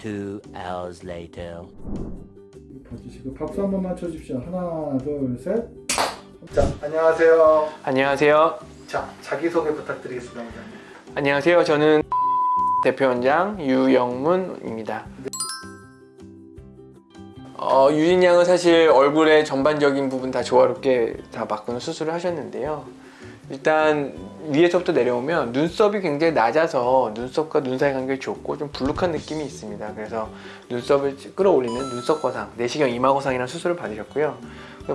Two hours later. 봐주시고 박수 한 번만 쳐주십시오. 하나, 둘, 셋. 자, 안녕하세요. 안녕하세요. 자, 자기소개 부탁드리겠습니다. 원장님. 안녕하세요. 저는 대표원장 유영문입니다. 어, 유진 양은 사실 얼굴의 전반적인 부분 다 조화롭게 다 바꾸는 수술을 하셨는데요. 일단 위에서부터 내려오면 눈썹이 굉장히 낮아서 눈썹과 눈 사이 관계가 좋고 좀 불룩한 느낌이 있습니다. 그래서 눈썹을 끌어올리는 눈썹 거상, 내시경 이마 거상이라는 수술을 받으셨고요.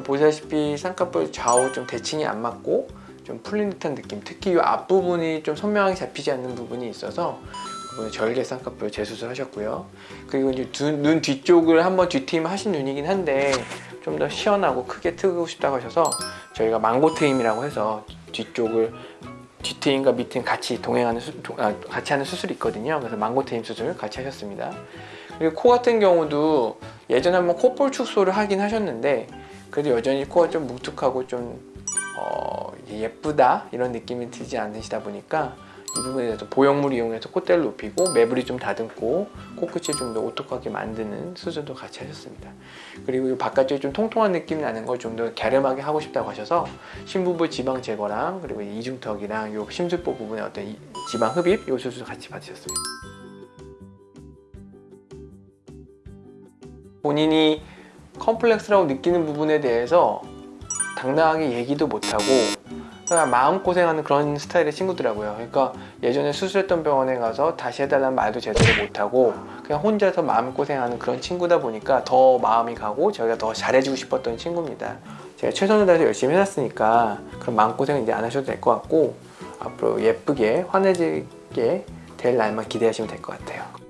보시다시피 쌍꺼풀 좌우 좀 대칭이 안 맞고 좀 풀린 듯한 느낌 특히 이 앞부분이 좀 선명하게 잡히지 않는 부분이 있어서 그분은 절개 쌍꺼풀 재수술 하셨고요 그리고 이제 두- 눈 뒤쪽을 한번 뒤트임 하신 눈이긴 한데 좀 더 시원하고 크게 트고 싶다고 하셔서 저희가 망고 트임이라고 해서 뒤쪽을 뒤트임과 밑트임 같이 동행하는 수, 도- 아, 같이 하는 수술이 있거든요. 그래서 망고 트임 수술 같이 하셨습니다. 그리고 코 같은 경우도 예전에 한번 콧볼 축소를 하긴 하셨는데 그래도 여전히 코가 좀 뭉툭하고 좀 어, 예쁘다? 이런 느낌이 들지 않으시다 보니까 이 부분에 대해서 보형물 이용해서 콧대를 높이고 매부리 좀 다듬고 코끝을 좀더 오똑하게 만드는 수술도 같이 하셨습니다. 그리고 이 바깥쪽이 좀 통통한 느낌 나는 걸 좀 더 갸름하게 하고 싶다고 하셔서 심부부 지방 제거랑 그리고 이중턱이랑 요 심술보 부분의 어떤 이 지방 흡입 요 수술 같이 받으셨습니다. 본인이 컴플렉스라고 느끼는 부분에 대해서 당당하게 얘기도 못하고 그냥 마음고생하는 그런 스타일의 친구더라고요. 그러니까 예전에 수술했던 병원에 가서 다시 해달라는 말도 제대로 못하고 그냥 혼자서 마음고생하는 그런 친구다 보니까 더 마음이 가고 저희가 더 잘해주고 싶었던 친구입니다. 제가 최선을 다해서 열심히 해놨으니까 그런 마음고생 이제 안 하셔도 될 것 같고 앞으로 예쁘게 환해지게 될 날만 기대하시면 될 것 같아요